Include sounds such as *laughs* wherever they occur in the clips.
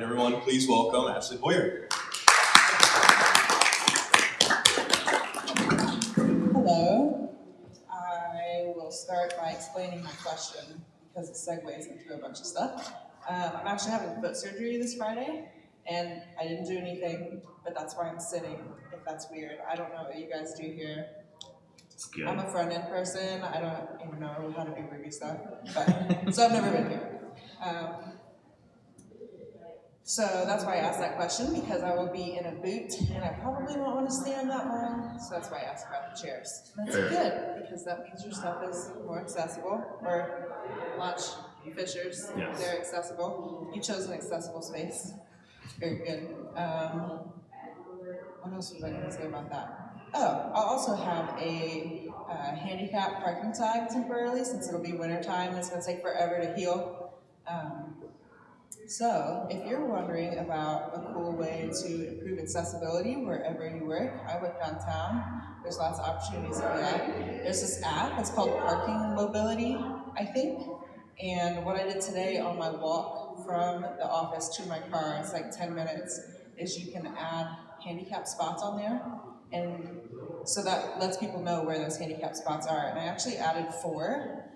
right, everyone, please welcome Ashley Boyer. Hello. I will start by explaining my question because it segues into a bunch of stuff. Um, I'm actually having foot surgery this Friday, and I didn't do anything, but that's why I'm sitting. If that's weird, I don't know what you guys do here. It's good. I'm a front end person. I don't even know how to do Ruby stuff, but so I've never been here. Um, so that's why I asked that question because I will be in a boot and I probably won't want to stand that long. So that's why I asked about the chairs. And that's good because that means your stuff is more accessible. Or launch Fishers, Yes. they're accessible. You chose an accessible space. Very good. Um, what else was I going to say about that? Oh, I'll also have a uh, handicap parking tag temporarily since it'll be winter time. And it's going to take forever to heal. Um, so, if you're wondering about a cool way to improve accessibility wherever you work, I work downtown. There's lots of opportunities for that. There's this app, it's called Parking Mobility, I think. And what I did today on my walk from the office to my car, it's like 10 minutes, is you can add handicap spots on there. And so that lets people know where those handicap spots are. And I actually added four.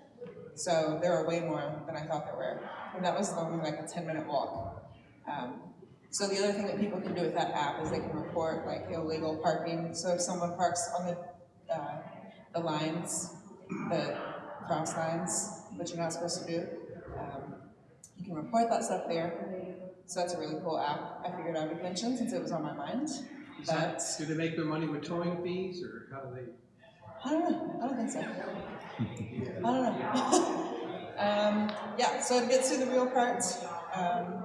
So there are way more than I thought there were. And that was only like a 10 minute walk. Um, so the other thing that people can do with that app is they can report like illegal parking. So if someone parks on the, uh, the lines, the cross lines, which you're not supposed to do, um, you can report that stuff there. So that's a really cool app. I figured I would mention since it was on my mind. Is But that, do they make their money with towing fees, or how do they? I don't know. I don't think so. I don't know. *laughs* um, yeah, so to get to the real part, um,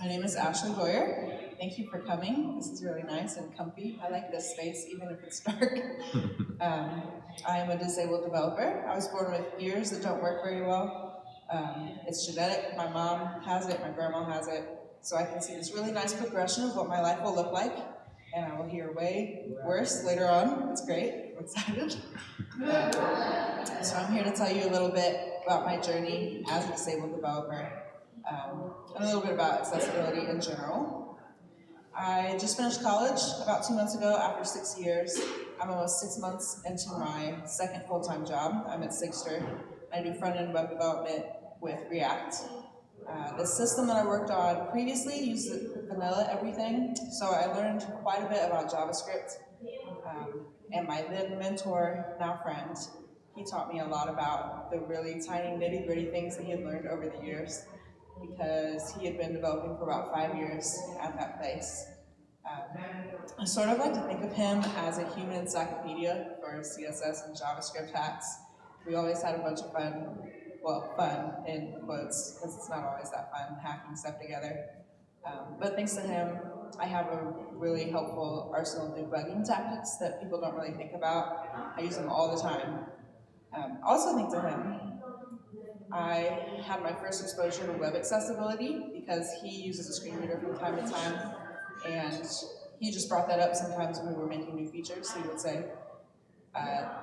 my name is Ashley Boyer. Thank you for coming. This is really nice and comfy. I like this space, even if it's *laughs* dark. *laughs* um, I am a disabled developer. I was born with ears that don't work very well. Um, it's genetic. My mom has it, my grandma has it. So I can see this really nice progression of what my life will look like. And I will hear way worse later on. It's great. I'm excited. *laughs* So I'm here to tell you a little bit about my journey as a disabled developer um, and a little bit about accessibility in general. I just finished college about two months ago after six years. I'm almost six months into my second full-time job. I'm at Sigstr. I do front-end web development with React. Uh, the system that I worked on previously used vanilla everything, so I learned quite a bit about JavaScript. Um, and my then mentor, now friend, he taught me a lot about the really tiny nitty gritty things that he had learned over the years because he had been developing for about five years at that place. Um, I sort of like to think of him as a human encyclopedia for CSS and JavaScript hacks. We always had a bunch of fun, well, fun in quotes, because it's not always that fun hacking stuff together. Um, but thanks to him, I have a really helpful arsenal of debugging tactics that people don't really think about. I use them all the time. Um, also thanks to him, I had my first exposure to web accessibility because he uses a screen reader from time to time, and he just brought that up sometimes when we were making new features. He would say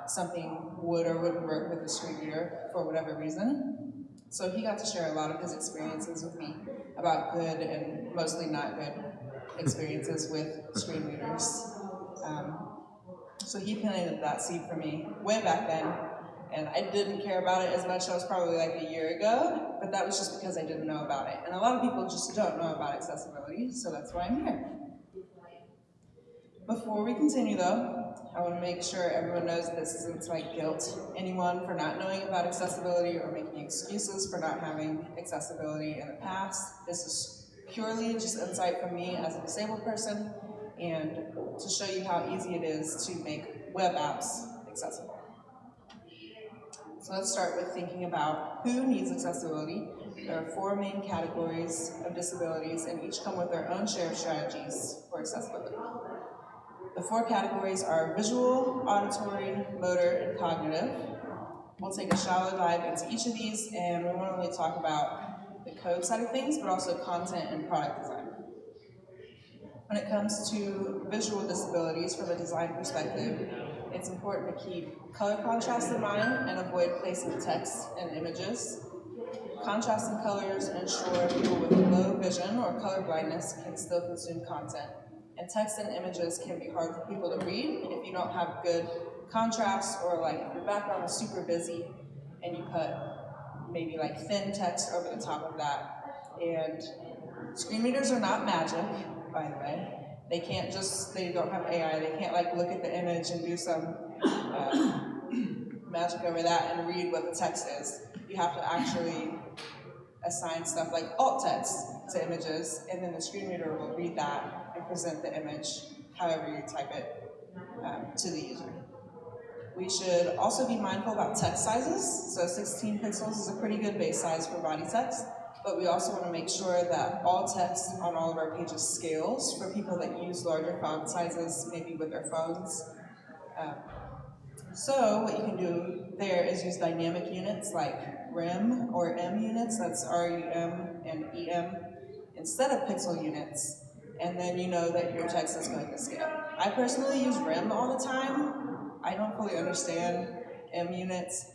something would or wouldn't work with a screen reader for whatever reason. So he got to share a lot of his experiences with me about good and mostly not good experiences with screen readers. Um, so he planted that seed for me way back then, and I didn't care about it as much. That was probably like a year ago, but that was just because I didn't know about it. And a lot of people just don't know about accessibility, so that's why I'm here. Before we continue though, I want to make sure everyone knows this isn't like guilt anyone for not knowing about accessibility or making excuses for not having accessibility in the past. This is purely just insight from me as a disabled person and to show you how easy it is to make web apps accessible. So let's start with thinking about who needs accessibility. There are four main categories of disabilities and each come with their own share of strategies for accessibility. The four categories are visual, auditory, motor, and cognitive. We'll take a shallow dive into each of these and we won't only talk about the code side of things, but also content and product design. When it comes to visual disabilities from a design perspective, it's important to keep color contrast in mind and avoid placing text and images. Contrasting colors ensure people with low vision or color blindness can still consume content. And text and images can be hard for people to read if you don't have good contrast or like if your background is super busy and you put maybe like thin text over the top of that. And screen readers are not magic, by the way. They can't just, they don't have AI, they can't like look at the image and do some uh, magic over that and read what the text is. You have to actually assign stuff like alt text to images, and then the screen reader will read that present the image however you type it um, to the user. We should also be mindful about text sizes. So 16 pixels is a pretty good base size for body text, but we also want to make sure that all text on all of our pages scales for people that use larger font sizes, maybe with their phones. Um, so what you can do there is use dynamic units like REM or em units, that's R-E-M and E-M, instead of pixel units, and then you know that your text is going to scale. I personally use REM all the time. I don't fully understand em units.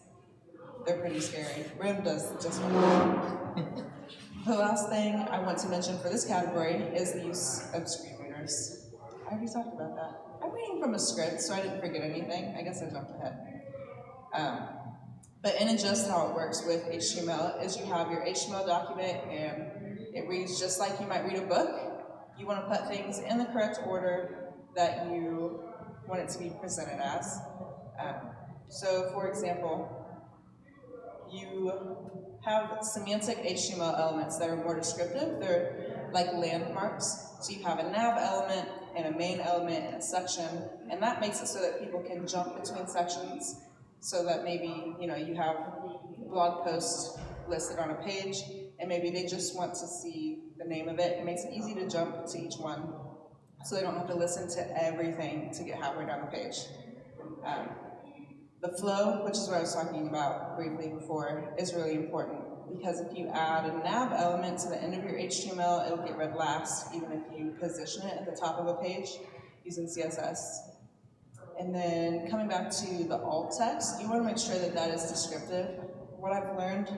They're pretty scary. REM does just fine. *laughs* The last thing I want to mention for this category is the use of screen readers. I already talked about that. I'm reading from a script, so I didn't forget anything. I guess I jumped ahead. Um, but in and just how it works with HTML is you have your HTML document and it reads just like you might read a book. You want to put things in the correct order that you want it to be presented as. Um, so for example, you have semantic HTML elements that are more descriptive. They're like landmarks. So you have a nav element and a main element and a section, and that makes it so that people can jump between sections so that maybe, you know, you have blog posts listed on a page and maybe they just want to see name of it. It makes it easy to jump to each one so they don't have to listen to everything to get halfway down the page. Um, the flow, which is what I was talking about briefly before, is really important because if you add a nav element to the end of your HTML, it'll get read last, even if you position it at the top of a page using CSS. And then coming back to the alt text, you want to make sure that that is descriptive. What I've learned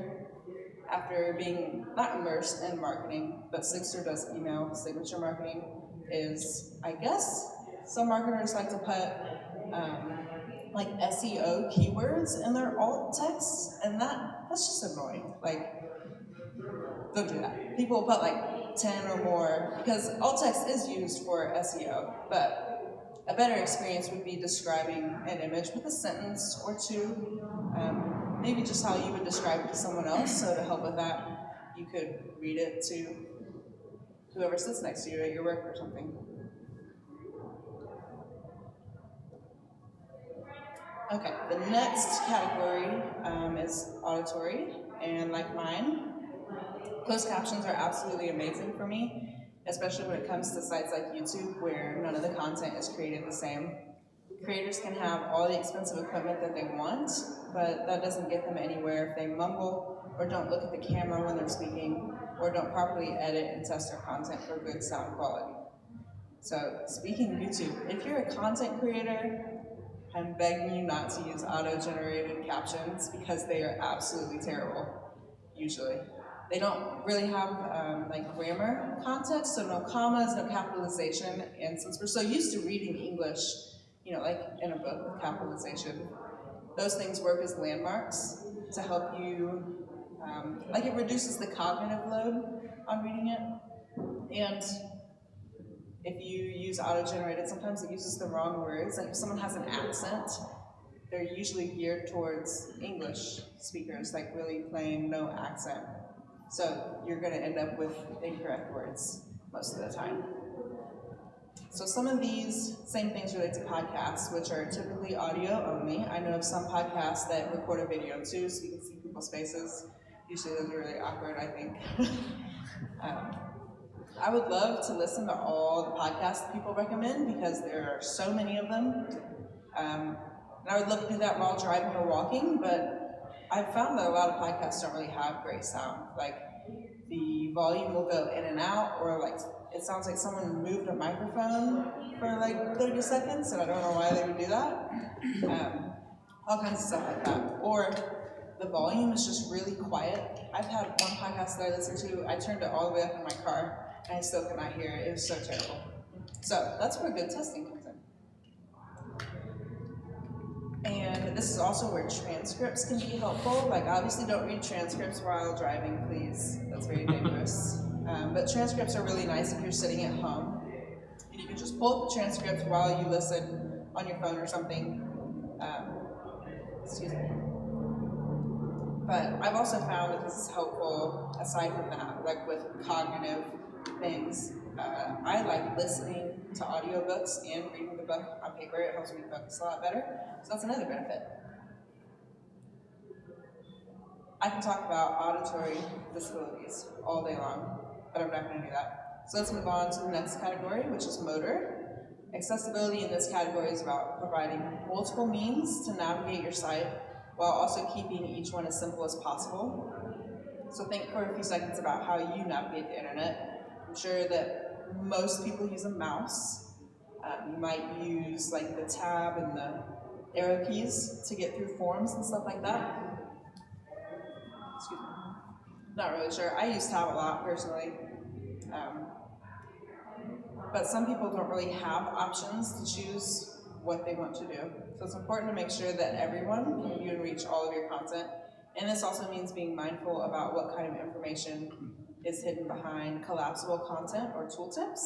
after being not immersed in marketing, but Sigstr does email signature marketing, is I guess some marketers like to put um, like SEO keywords in their alt text, and that that's just annoying. Like, don't do that. People will put like 10 or more, because alt text is used for SEO, but a better experience would be describing an image with a sentence or two, um, maybe just how you would describe it to someone else, so to help with that, you could read it to whoever sits next to you at your work or something. Okay, the next category um, is auditory, and like mine, closed captions are absolutely amazing for me, especially when it comes to sites like YouTube where none of the content is created the same. Creators can have all the expensive equipment that they want, but that doesn't get them anywhere if they mumble or don't look at the camera when they're speaking or don't properly edit and test their content for good sound quality. So speaking of YouTube, if you're a content creator, I'm begging you not to use auto-generated captions because they are absolutely terrible, usually. They don't really have um, like grammar context, so no commas, no capitalization, and since we're so used to reading English, you know, like in a book capitalization, those things work as landmarks to help you, um, like it reduces the cognitive load on reading it, and if you use auto-generated, sometimes it uses the wrong words. Like if someone has an accent, they're usually geared towards English speakers, like really plain, no accent. So you're gonna end up with incorrect words most of the time. So some of these same things relate to podcasts, which are typically audio only. I know of some podcasts that record a video too, so you can see people's faces. Usually those are really awkward, I think. *laughs* um, I would love to listen to all the podcasts people recommend because there are so many of them. Um, and I would love to do that while driving or walking, but I've found that a lot of podcasts don't really have great sound. Like the volume will go in and out, or like it sounds like someone moved a microphone for like 30 seconds, and I don't know why they would do that. Um, all kinds of stuff like that. Or the volume is just really quiet I've had one podcast that I listened to, I turned it all the way up in my car, and I still could not hear it. It was so terrible. So that's where good testing comes in. And this is also where transcripts can be helpful. Like, obviously, don't read transcripts while driving, please. That's very dangerous. Um, but transcripts are really nice if you're sitting at home. And you can just pull up the transcript while you listen on your phone or something. Um, excuse me. But I've also found that this is helpful aside from that, like with cognitive things. Uh, I like listening to audiobooks and reading the book on paper. It helps me focus a lot better. So that's another benefit. I can talk about auditory disabilities all day long, but I'm not going to do that. So let's move on to the next category, which is motor. Accessibility in this category is about providing multiple means to navigate your site while also keeping each one as simple as possible. So think for a few seconds about how you navigate the internet. I'm sure that most people use a mouse. Um, you might use like the tab and the arrow keys to get through forms and stuff like that. Not really sure. I use tab a lot personally. Um, but some people don't really have options to choose what they want to do. So it's important to make sure that everyone can reach all of your content. And this also means being mindful about what kind of information is hidden behind collapsible content or tooltips.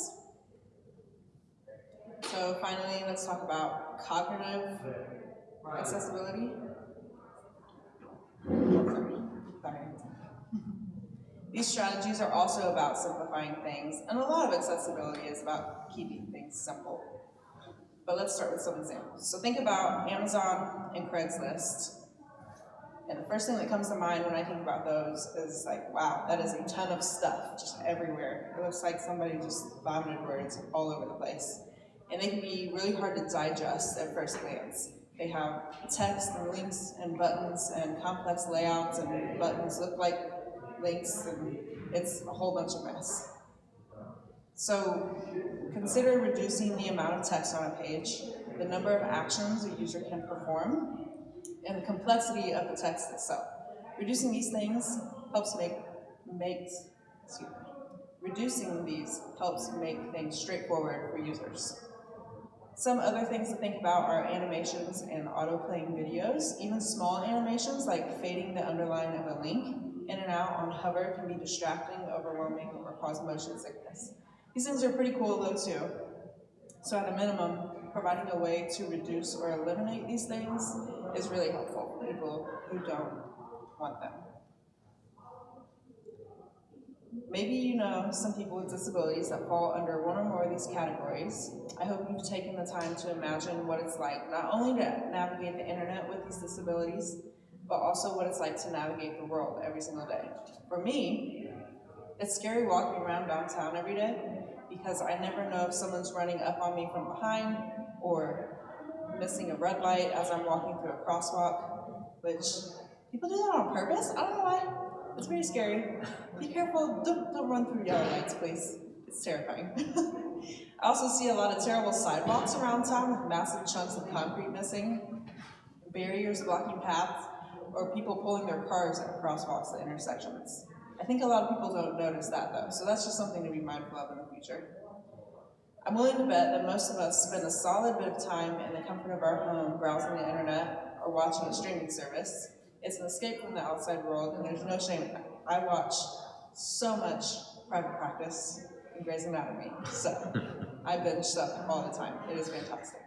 So finally, let's talk about cognitive accessibility. Sorry. These strategies are also about simplifying things, and a lot of accessibility is about keeping things simple. But let's start with some examples. So think about Amazon and Craigslist. And the first thing that comes to mind when I think about those is like, wow, that is a ton of stuff just everywhere. It looks like somebody just vomited words all over the place. And they can be really hard to digest at first glance. They have text and links and buttons and complex layouts and buttons look like links and it's a whole bunch of mess. So consider reducing the amount of text on a page, the number of actions a user can perform, and the complexity of the text itself. Reducing these things helps make makes excuse me. Reducing these helps make things straightforward for users. Some other things to think about are animations and auto-playing videos. Even small animations like fading the underline of a link in and out on hover can be distracting, overwhelming, or cause motion sickness. These things are pretty cool though too. So at a minimum, providing a way to reduce or eliminate these things is really helpful for people who don't want them. Maybe you know some people with disabilities that fall under one or more of these categories. I hope you've taken the time to imagine what it's like not only to navigate the internet with these disabilities, but also what it's like to navigate the world every single day. For me, it's scary walking around downtown every day because I never know if someone's running up on me from behind or missing a red light as I'm walking through a crosswalk, which people do that on purpose. I don't know why. It's very scary. *laughs* Be careful. Don't, don't run through yellow lights, please. It's terrifying. *laughs* I also see a lot of terrible sidewalks around town with massive chunks of concrete missing, barriers blocking paths, or people pulling their cars at crosswalks at intersections. I think a lot of people don't notice that though, so that's just something to be mindful of in the future. I'm willing to bet that most of us spend a solid bit of time in the comfort of our home browsing the internet or watching a streaming service. It's an escape from the outside world, and there's no shame in that. I watch so much private practice and Grey's Anatomy, so *laughs* I binge stuff all the time. It is fantastic.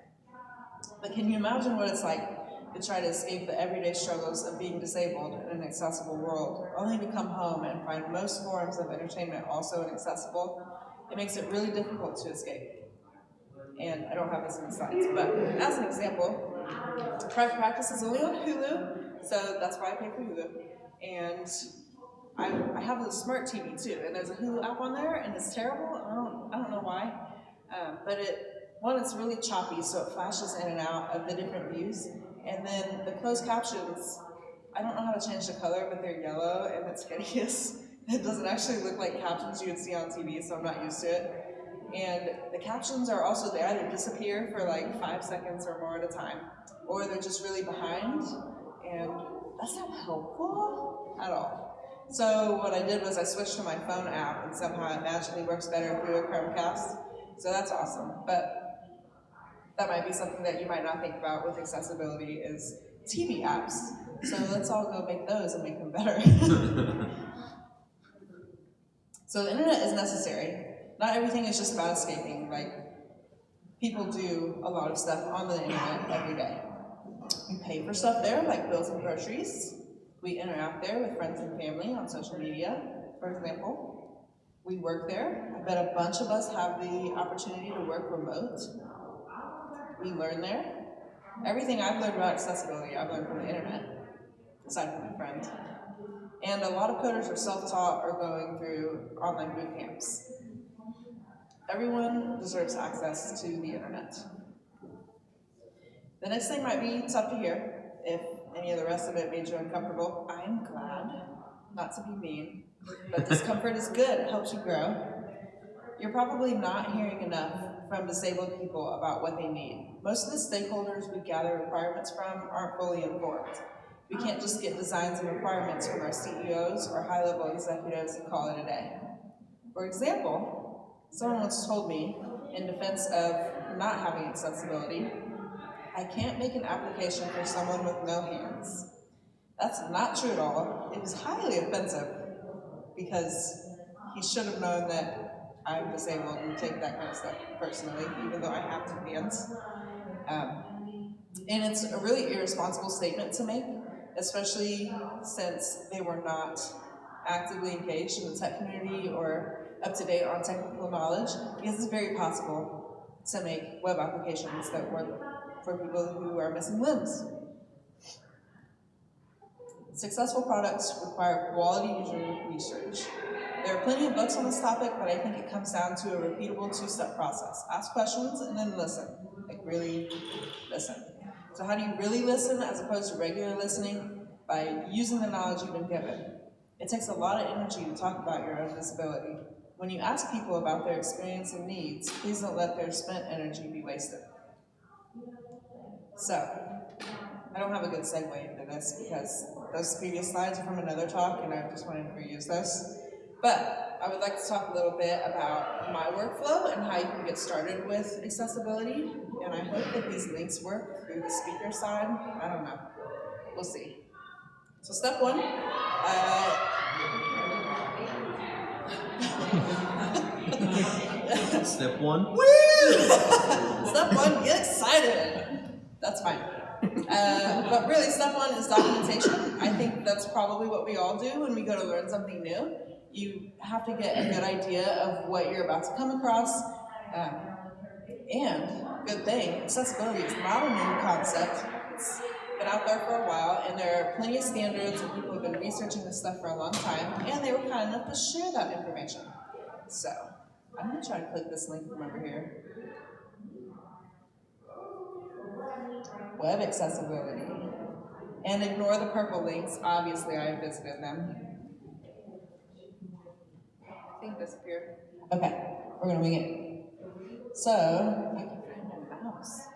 But can you imagine what it's like to try to escape the everyday struggles of being disabled in an accessible world, only to come home and find most forms of entertainment also inaccessible? It makes it really difficult to escape. And I don't have this in the slides, but as an example, private practice is only on Hulu, so that's why I pay for Hulu. And I, I have a smart TV too, and there's a Hulu app on there, and it's terrible. I don't, I don't know why, um, but it one, it's really choppy, so it flashes in and out of the different views. And then the closed captions, I don't know how to change the color, but they're yellow, and it's hideous. *laughs* It doesn't actually look like captions you would see on TV, so I'm not used to it. And the captions are also, they either disappear for like five seconds or more at a time, or they're just really behind, and that's not helpful at all. So what I did was I switched to my phone app and somehow it magically works better through a Chromecast. So that's awesome. But that might be something that you might not think about with accessibility is TV apps. So let's all go make those and make them better. *laughs* so the internet is necessary. Not everything is just about escaping. Like people do a lot of stuff on the internet every day. We pay for stuff there, like bills and groceries. We interact there with friends and family on social media, for example. We work there. I bet a bunch of us have the opportunity to work remote. We learn there. Everything I've learned about accessibility, I've learned from the internet, aside from my friends. And a lot of coders are self-taught or going through online boot camps. Everyone deserves access to the internet. The next thing might be tough to hear. If any of the rest of it made you uncomfortable, I'm glad. Not to be mean, but *laughs* discomfort is good, it helps you grow. You're probably not hearing enough from disabled people about what they need. Most of the stakeholders we gather requirements from aren't fully informed. We can't just get designs and requirements from our CEOs or high-level executives and call it a day. For example, someone once told me, in defense of not having accessibility, I can't make an application for someone with no hands. That's not true at all. It was highly offensive because he should have known that I'm disabled and take that kind of stuff personally, even though I have two hands. Um, and it's a really irresponsible statement to make, especially since they were not actively engaged in the tech community or up to date on technical knowledge, because it's very possible to make web applications that work for people who are missing limbs. Successful products require quality user research. There are plenty of books on this topic, but I think it comes down to a repeatable two-step process. Ask questions and then listen, like really listen. So how do you really listen as opposed to regular listening? By using the knowledge you've been given. It takes a lot of energy to talk about your own disability. When you ask people about their experience and needs, please don't let their spent energy be wasted. So, I don't have a good segue into this because those previous slides are from another talk and I just wanted to reuse those. But I would like to talk a little bit about my workflow and how you can get started with accessibility. And I hope that these links work through the speaker side. I don't know. We'll see. So step one, uh, *laughs* Step one. Woo! *laughs* step one, get excited. That's fine. Uh, but really, step one is documentation. I think that's probably what we all do when we go to learn something new. You have to get a good idea of what you're about to come across. Um, and, good thing, accessibility is not a new concept. It's been out there for a while, and there are plenty of standards, and people have been researching this stuff for a long time, and they were kind enough to share that information. So, I'm gonna try to click this link from over here. Web accessibility. And ignore the purple links, obviously I have visited them. I think disappeared. Okay, we're gonna wing it. So, I can find my mouse.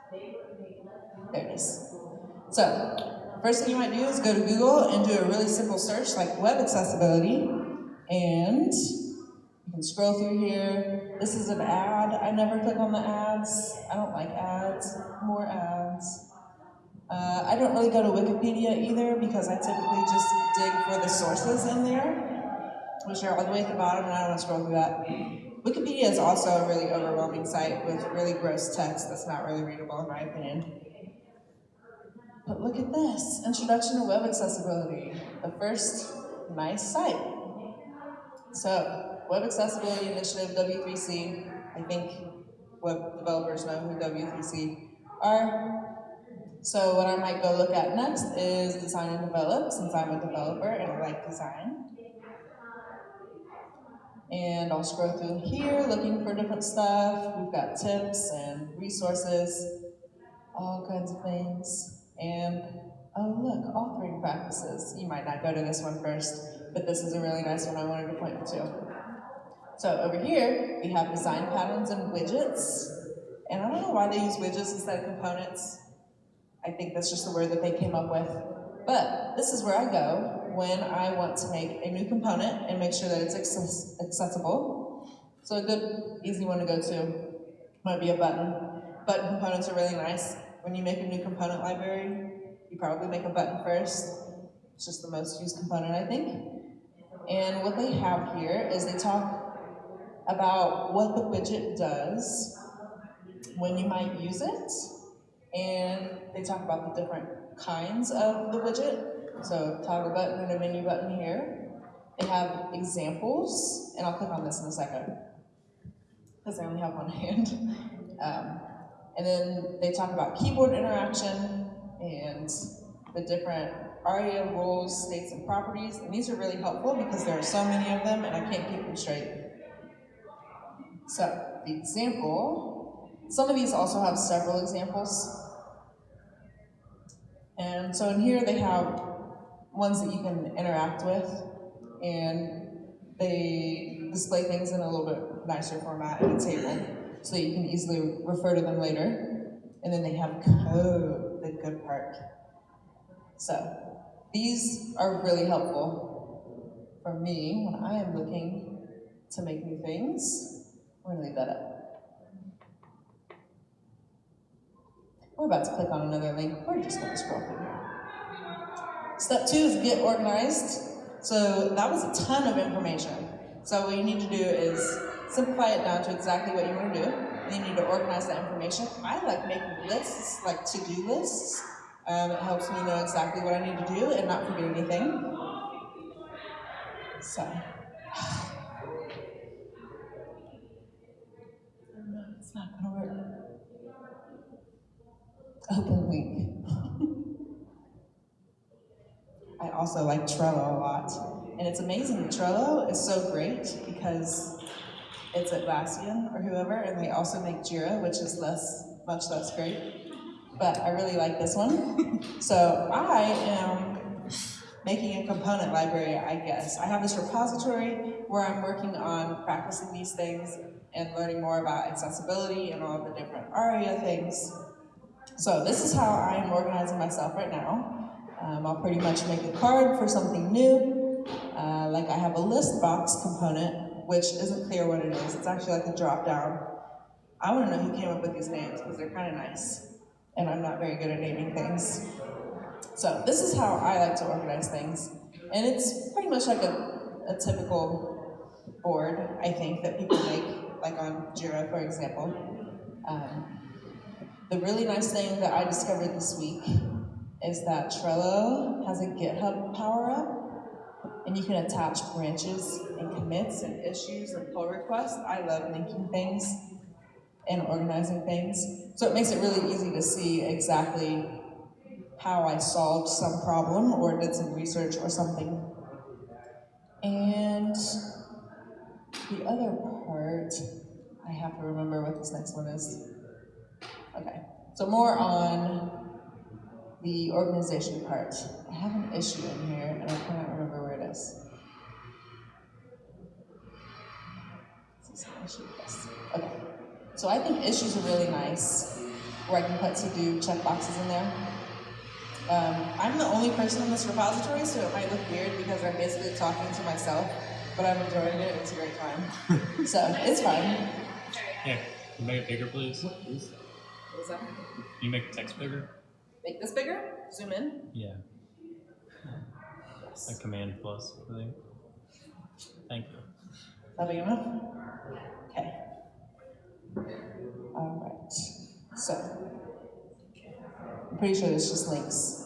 There it is. So, first thing you might do is go to Google and do a really simple search like web accessibility. And you can scroll through here. This is an ad. I never click on the ads. I don't like ads. More ads. Uh, I don't really go to Wikipedia either because I typically just dig for the sources in there, which are all the way at the bottom, and I don't want to scroll through that. Wikipedia is also a really overwhelming site with really gross text that's not really readable in my opinion. But look at this, Introduction to Web Accessibility, the first nice site. So, Web Accessibility Initiative, W3C, I think web developers know who W3C are. So what I might go look at next is design and develop, since I'm a developer and I like design. And I'll scroll through here looking for different stuff. We've got tips and resources, all kinds of things. And oh look, authoring practices. You might not go to this one first, but this is a really nice one I wanted to point to. So over here, we have design patterns and widgets. And I don't know why they use widgets instead of components. I think that's just the word that they came up with. But this is where I go when I want to make a new component and make sure that it's access- accessible. So a good, easy one to go to might be a button. Button components are really nice. When you make a new component library, you probably make a button first. It's just the most used component, I think. And what they have here is they talk about what the widget does, when you might use it, and they talk about the different kinds of the widget. So toggle button and a menu button here. They have examples, and I'll click on this in a second, because I only have one *laughs* hand. Um, and then they talk about keyboard interaction and the different ARIA rules, states, and properties. And these are really helpful because there are so many of them and I can't keep them straight. So, the example, some of these also have several examples. And so in here they have ones that you can interact with and they display things in a little bit nicer format in a table so you can easily refer to them later. And then they have code, the good part. So these are really helpful for me when I am looking to make new things. We're gonna leave that up. We're about to click on another link. We're just gonna scroll through. Step two is get organized. So that was a ton of information. So what you need to do is simplify it down to exactly what you want to do. And you need to organize that information. I like making lists, like to-do lists. Um, it helps me know exactly what I need to do and not forget anything. So. *sighs* It's not gonna work. Open link. I also like Trello a lot. And it's amazing, Trello is so great because it's Atlassian or whoever, and they also make Jira, which is less, much less great. But I really like this one. *laughs* so I am making a component library, I guess. I have this repository where I'm working on practicing these things and learning more about accessibility and all the different ARIA things. So this is how I am organizing myself right now. Um, I'll pretty much make a card for something new. Uh, like I have a list box component, which isn't clear what it is. It's actually like a drop down. I want to know who came up with these names because they're kind of nice. And I'm not very good at naming things. So this is how I like to organize things. And it's pretty much like a, a typical board, I think, that people make, like on Jira, for example. Um, the really nice thing that I discovered this week is that Trello has a GitHub power up, and you can attach branches and commits and issues and pull requests. I love linking things and organizing things. So it makes it really easy to see exactly how I solved some problem or did some research or something. And the other part, I have to remember what this next one is. Okay, so more on the organization part. I have an issue in here and I cannot remember where it is. Is this an issue? Yes. Okay. So I think issues are really nice, where I can put to do checkboxes in there. Um, I'm the only person in this repository, so it might look weird because I'm basically talking to myself, but I'm enjoying it. It's a great time. *laughs* so it's fine. Yeah, can you make it bigger, please? What was that? Can you make the text bigger? Make this bigger. Zoom in. Yeah, Yes. like Command plus, I think. Thank you. Is that big enough? Okay. All right. So, I'm pretty sure this just links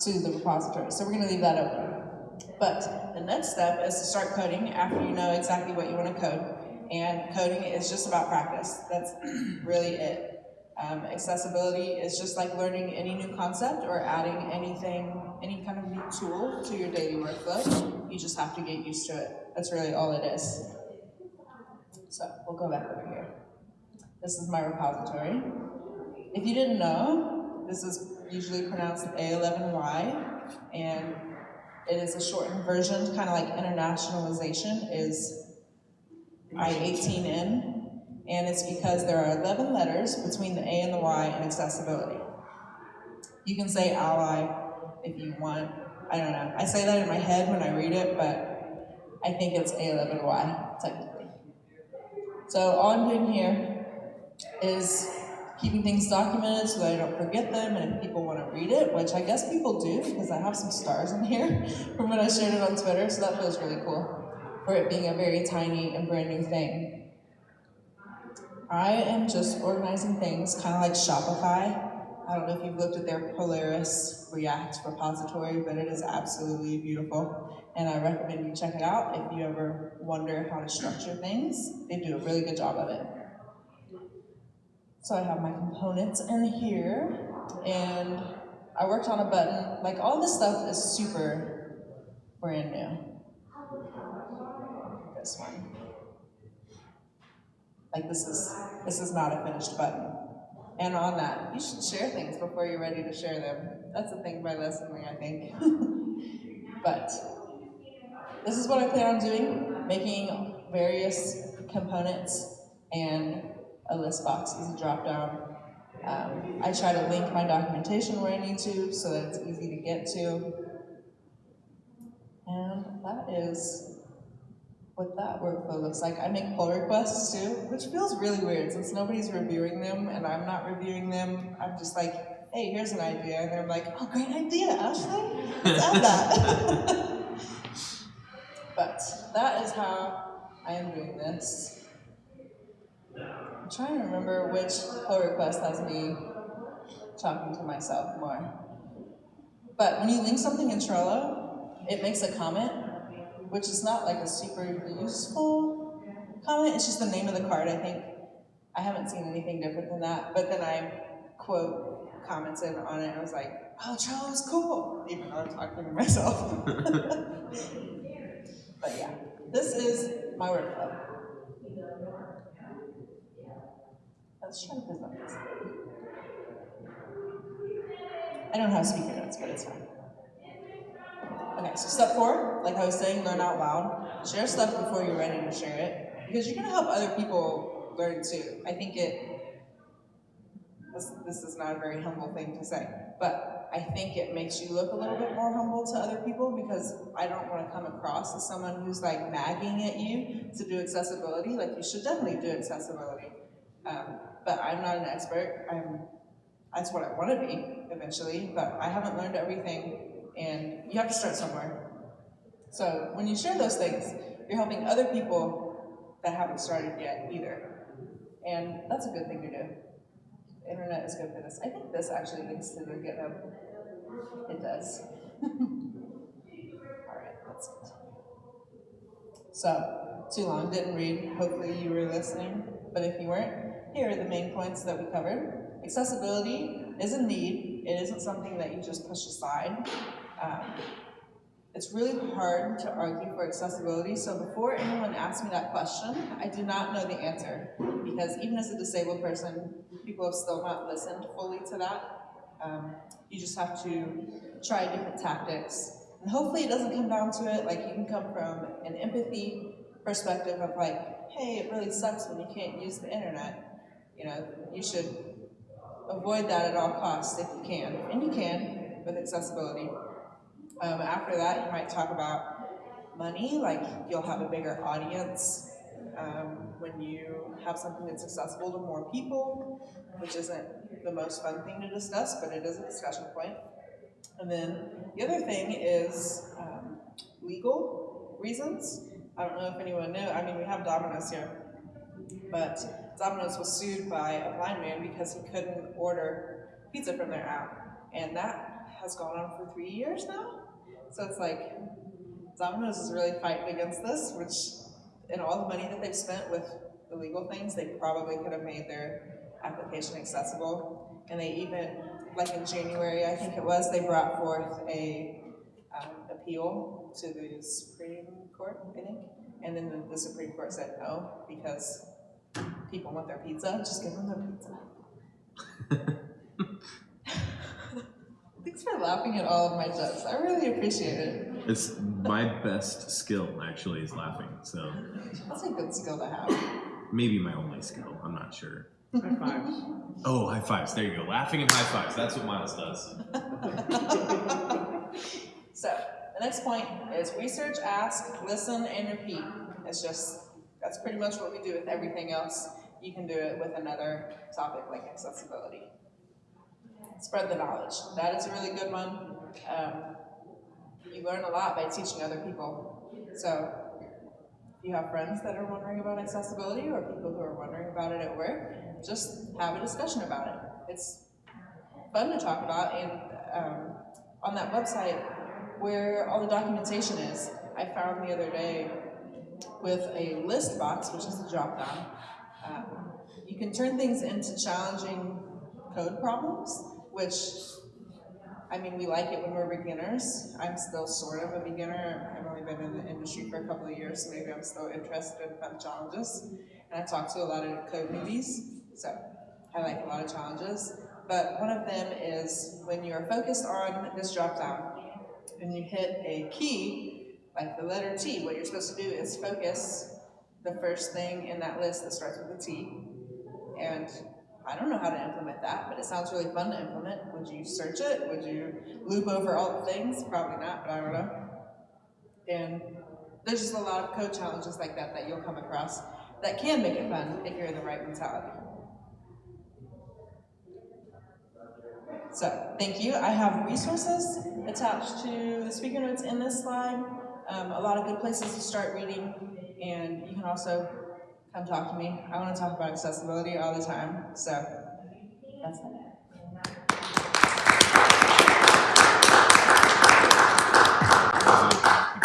to the repository. So we're going to leave that open. But the next step is to start coding after you know exactly what you want to code. And coding is just about practice. That's *clears throat* really it. Um, accessibility is just like learning any new concept or adding anything, any kind of new tool to your daily workflow. You just have to get used to it. That's really all it is. So we'll go back over here. This is my repository. If you didn't know, this is usually pronounced A11Y, and it is a shortened version, kind of like internationalization is I18N, and it's because there are 11 letters between the A and the Y in accessibility. You can say ally if you want. I don't know. I say that in my head when I read it, but I think it's A11Y technically. So all I'm doing here is keeping things documented so that I don't forget them and if people want to read it, which I guess people do because I have some stars in here *laughs* from when I shared it on Twitter, so that feels really cool for it being a very tiny and brand new thing. I am just organizing things kind of like Shopify. I don't know if you've looked at their Polaris React repository, but it is absolutely beautiful. And I recommend you check it out if you ever wonder how to structure things. They do a really good job of it. So I have my components in here, and I worked on a button. Like all this stuff is super brand new. This one. Like this is this is not a finished button. And on that, you should share things before you're ready to share them. That's the thing by lesson listening, I think. *laughs* but this is what I plan on doing, making various components and a list box a drop down. Um, I try to link my documentation where I need to so that it's easy to get to. And that is what that workflow looks like. I make pull requests too, which feels really weird since nobody's reviewing them and I'm not reviewing them. I'm just like, hey, here's an idea. And they're like, oh, great idea, Ashley. Let's add that. *laughs* but that is how I am doing this. I'm trying to remember which pull request has me talking to myself more. But when you link something in Trello, it makes a comment, which is not like a super useful comment. It's just the name of the card, I think. I haven't seen anything different than that. But then I quote commented on it and I was like, oh, Charles, cool, even though I'm talking to myself. *laughs* but yeah, this is my workflow. Let's try to this. I don't have speaker notes, but it's fine. Okay, so step four, like I was saying, learn out loud. Share stuff before you're ready to share it, because you're gonna help other people learn too. I think it, this, this is not a very humble thing to say, but I think it makes you look a little bit more humble to other people because I don't wanna come across as someone who's like nagging at you to do accessibility. Like you should definitely do accessibility. Um, but I'm not an expert. I'm, that's what I want to be eventually, but I haven't learned everything, and you have to start somewhere. So when you share those things, you're helping other people that haven't started yet either. And that's a good thing to do. Internet is good for this. I think this actually links to the GitHub. It does. *laughs* All right, that's it. So, too long, didn't read. Hopefully you were listening. But if you weren't, here are the main points that we covered. Accessibility is a need. It isn't something that you just push aside. Um, it's really hard to argue for accessibility, so before anyone asks me that question, I do not know the answer. Because even as a disabled person, people have still not listened fully to that. Um, you just have to try different tactics. And hopefully it doesn't come down to it, like you can come from an empathy perspective of like, hey, it really sucks when you can't use the internet. You know, you should avoid that at all costs if you can, and you can with accessibility. Um, after that, you might talk about money, like you'll have a bigger audience um, when you have something that's accessible to more people, which isn't the most fun thing to discuss, but it is a discussion point. And then the other thing is um, legal reasons. I don't know if anyone knew, I mean, we have Domino's here, but Domino's was sued by a blind man because he couldn't order pizza from their app. And that has gone on for three years now. So it's like, Domino's is really fighting against this, which, in all the money that they've spent with illegal things, they probably could have made their application accessible. And they even, like in January, I think it was, they brought forth a um, appeal to the Supreme Court, I think. And then the, the Supreme Court said no, because people want their pizza, just give them their pizza. *laughs* Thanks for laughing at all of my jokes. I really appreciate it. It's my best skill, actually, is laughing. So That's a good skill to have. maybe my only skill. I'm not sure. High fives. Oh, high fives. There you go. Laughing and high fives. That's what Miles does. *laughs* So, the next point is research, ask, listen, and repeat. It's just, that's pretty much what we do with everything else. You can do it with another topic like accessibility. Spread the knowledge. That is a really good one. Um, you learn a lot by teaching other people. So, if you have friends that are wondering about accessibility or people who are wondering about it at work, just have a discussion about it. It's fun to talk about, and um, on that website where all the documentation is, I found the other day with a list box, which is a drop down, um, you can turn things into challenging code problems, which I mean, we like it when we're beginners. I'm still sort of a beginner. I've only been in the industry for a couple of years, so maybe I'm still interested in fun challenges. And I talk to a lot of code newbies, so I like a lot of challenges. But one of them is when you're focused on this drop down and you hit a key, like the letter T, what you're supposed to do is focus the first thing in that list that starts with a T. And I don't know how to implement that, but it sounds really fun to implement. Would you search it? Would you loop over all the things? Probably not, but I don't know. And there's just a lot of code challenges like that that you'll come across that can make it fun if you're in the right mentality. So, thank you. I have resources attached to the speaker notes in this slide. Um, a lot of good places to start reading, and you can also come talk to me. I want to talk about accessibility all the time, so that's it. People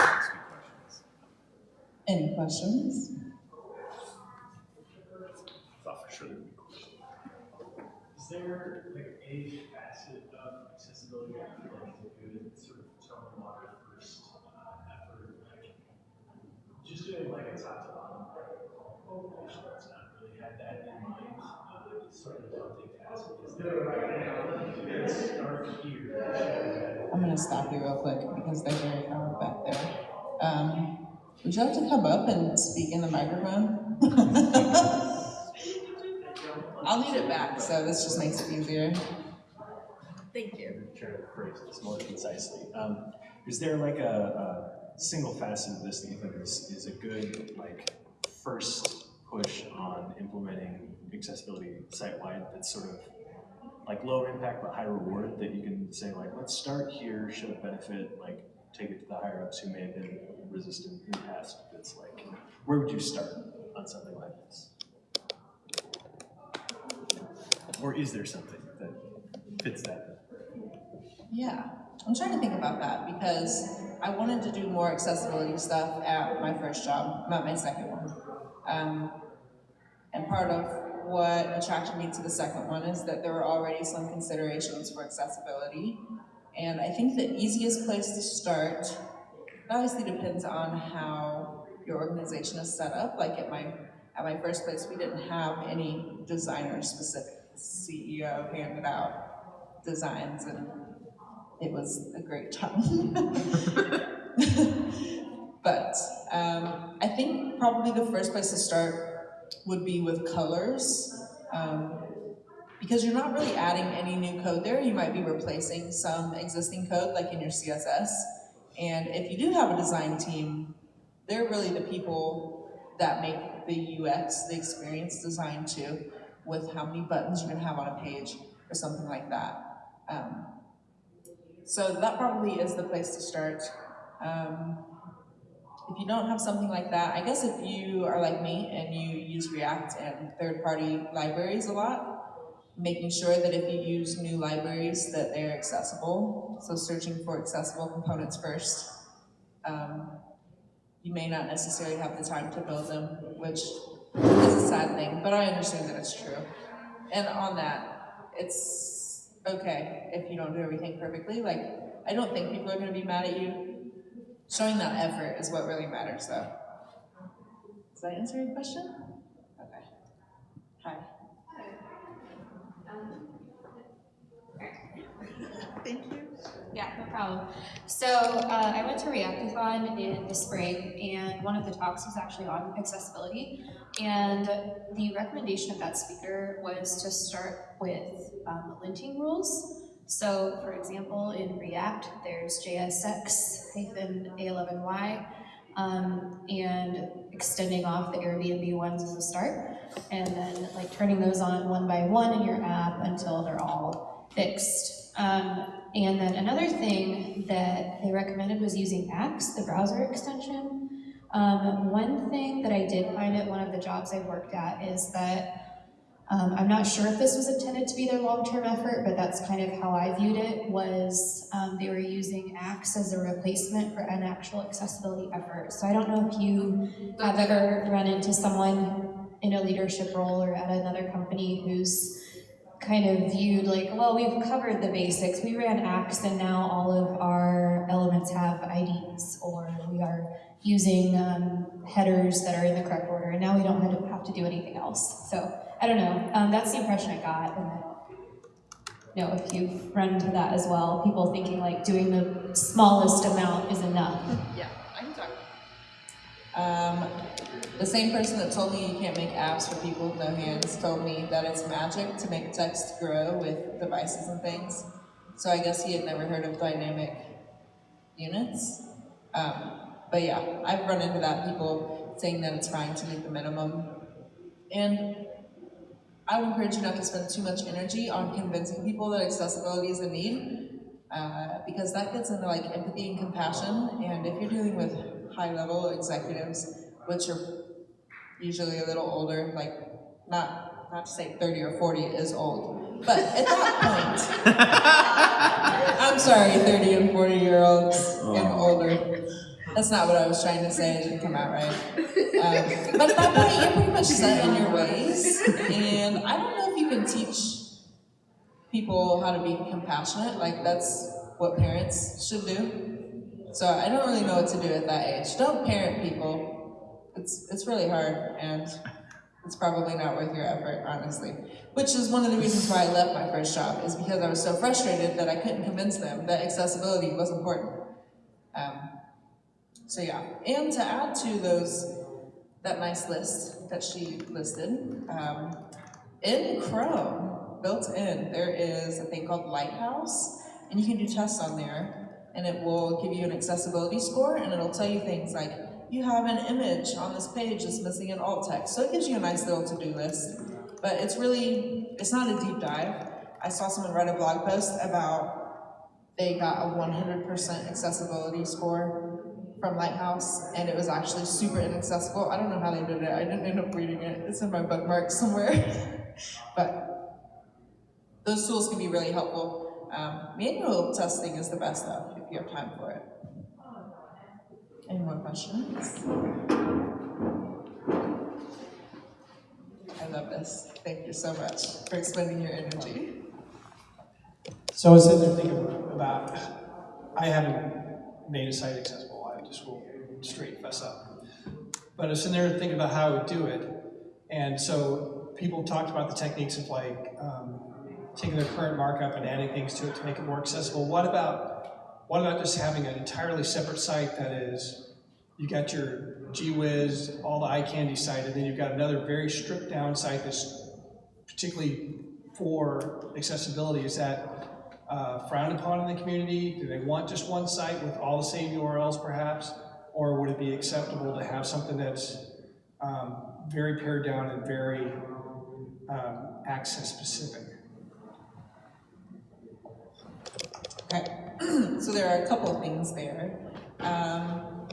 ask you questions. Any questions? Thought for sure there'd be questions. Is there like a facet of accessibility that you feel like is a good sort of tone water first uh, effort? Like just doing like a top to bottom presentation that's not really had that in mind. Uh, it's sort of a daunting task. Is there like a start here? I'm gonna stop you real quick because they're very loud back there. Um, would you like to come up and speak in the microphone? *laughs* I'll need it back, so this just makes it easier. Thank you. Try to phrase this more concisely. Um, is there like a, a single facet of this that you think is, is a good like first push on implementing accessibility site-wide that's sort of like low impact but high reward that you can say like, let's start here, show benefit, like take it to the higher ups who may have been resistant in the past. It's like, where would you start on something like this? Or is there something that fits that? Yeah, I'm trying to think about that because I wanted to do more accessibility stuff at my first job, not my second one. Um, and part of what attracted me to the second one is that there were already some considerations for accessibility. And I think the easiest place to start, obviously depends on how your organization is set up. Like at my, at my first place, we didn't have any designer specific. CEO handed out designs and it was a great time. *laughs* but um, I think probably the first place to start would be with colors. Um, because you're not really adding any new code there, you might be replacing some existing code like in your CSS. And if you do have a design team, they're really the people that make the UX, the experience design too, with how many buttons you're gonna have on a page or something like that. Um, so that probably is the place to start. Um, if you don't have something like that, I guess if you are like me and you use React and third-party libraries a lot, making sure that if you use new libraries that they're accessible, so searching for accessible components first. Um, you may not necessarily have the time to build them, which is a sad thing, but I understand that it's true. And on that, it's okay if you don't do everything perfectly. Like, I don't think people are gonna be mad at you. Showing that effort is what really matters, though. Does that answer your question? Okay. Hi. *laughs* Thank you. Yeah, no problem. So uh, I went to Reactathon in the spring, and one of the talks was actually on accessibility. And the recommendation of that speaker was to start with um, linting rules. So for example, in React, there's JSX hyphen A11Y, um, and extending off the Airbnb ones as a start, and then like turning those on one by one in your app until they're all fixed. Um, and then another thing that they recommended was using Axe, the browser extension. Um, one thing that I did find at one of the jobs I worked at is that um, I'm not sure if this was intended to be their long-term effort, but that's kind of how I viewed it, was um, they were using Axe as a replacement for an actual accessibility effort. So I don't know if you have ever run into someone in a leadership role or at another company who's kind of viewed like, well, we've covered the basics. We ran Axe and now all of our elements have IDs, or we are using um, headers that are in the correct order, and now we don't have to, do anything else. So I don't know. Um, that's the impression I got, and I don't know if you've run into that as well. People thinking like doing the smallest amount is enough. Yeah, I can talk. Um, the same person that told me you can't make apps for people with no hands told me that it's magic to make text grow with devices and things. So I guess he had never heard of dynamic units. Um, but yeah, I've run into that, people saying that it's fine to meet the minimum. And I would encourage you not to spend too much energy on convincing people that accessibility is a need, uh, because that gets into like empathy and compassion. And if you're dealing with high level executives, which are usually a little older, like not not to say 30 or 40 is old, but at that *laughs* point, I'm sorry, 30 and 40 year olds and older. That's not what I was trying to say. It didn't come out right. Um, but at that point, you're pretty much set in your ways, and I don't know if you can teach people how to be compassionate. Like that's what parents should do. So I don't really know what to do at that age. Don't parent people. It's it's really hard, and it's probably not worth your effort, honestly. Which is one of the reasons why I left my first job, is because I was so frustrated that I couldn't convince them that accessibility was important. Um, so yeah, and to add to those, that nice list that she listed, um, in Chrome, built in, there is a thing called Lighthouse, and you can do tests on there, and it will give you an accessibility score, and it'll tell you things like, you have an image on this page that's missing an alt text. So it gives you a nice little to-do list. But it's really, it's not a deep dive. I saw someone write a blog post about they got a 100% accessibility score from Lighthouse, and it was actually super inaccessible. I don't know how they did it. I didn't end up reading it. It's in my bookmarks somewhere. *laughs* but those tools can be really helpful. Um, manual testing is the best though, if you have time for it. Any more questions? I love this. Thank you so much for expending your energy. So I was sitting there thinking about, I haven't made a site accessible, straight fess up. But I was sitting there thinking about how I would do it, and so people talked about the techniques of like, um, taking their current markup and adding things to it to make it more accessible. What about, what about just having an entirely separate site that is, you got your gee whiz, all the eye candy site, and then you've got another very stripped down site that's particularly for accessibility, is that uh, frowned upon in the community? Do they want just one site with all the same URLs perhaps? Or would it be acceptable to have something that's um, very pared down and very um, access specific? Okay, *clears throat* so there are a couple of things there. Um,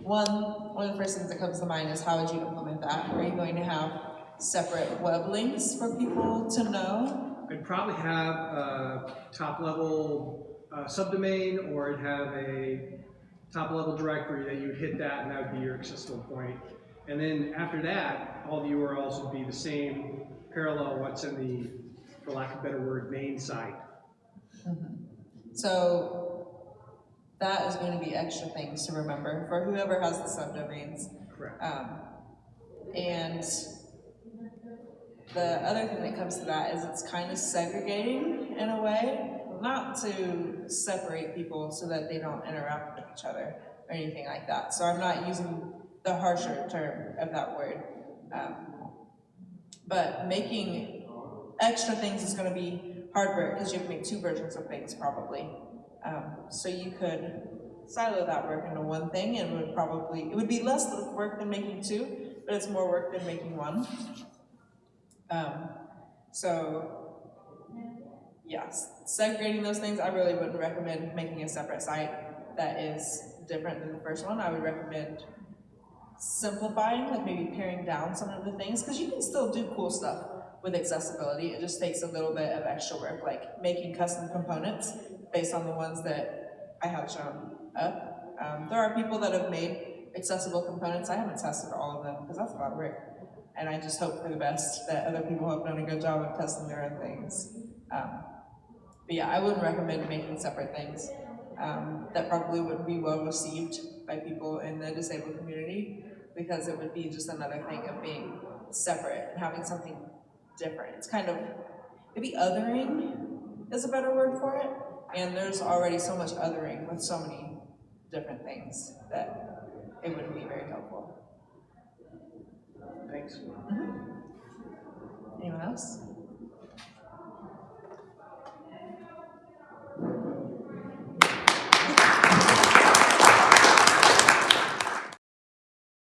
one, one of the first things that comes to mind is how would you implement that? Are you going to have separate web links for people to know? I'd probably have a top-level uh, subdomain, or I'd have a top-level directory that you'd hit that, and that would be your accessible point. And then after that, all the URLs would be the same, parallel what's in the, for lack of a better word, main site. So that is going to be extra things to remember for whoever has the subdomains. Correct. Um, and the other thing that comes to that is it's kind of segregating in a way, not to separate people so that they don't interact each other or anything like that. So I'm not using the harsher term of that word. Um, but making extra things is going to be hard work because you have to make two versions of things probably. Um, so you could silo that work into one thing and would probably, it would be less work than making two, but it's more work than making one. Um, so, yes, segregating those things, I really wouldn't recommend making a separate site that is different than the first one. I would recommend simplifying, like maybe paring down some of the things, because you can still do cool stuff with accessibility. It just takes a little bit of extra work, like making custom components based on the ones that I have shown up. Um, there are people that have made accessible components. I haven't tested all of them because that's a lot of work. And I just hope for the best that other people have done a good job of testing their own things. Um, but yeah, I wouldn't recommend making separate things. Um, that probably wouldn't be well received by people in the disabled community because it would be just another thing of being separate and having something different. It's kind of maybe othering is a better word for it. And there's already so much othering with so many different things that it wouldn't be very helpful. Thanks. Anyone else?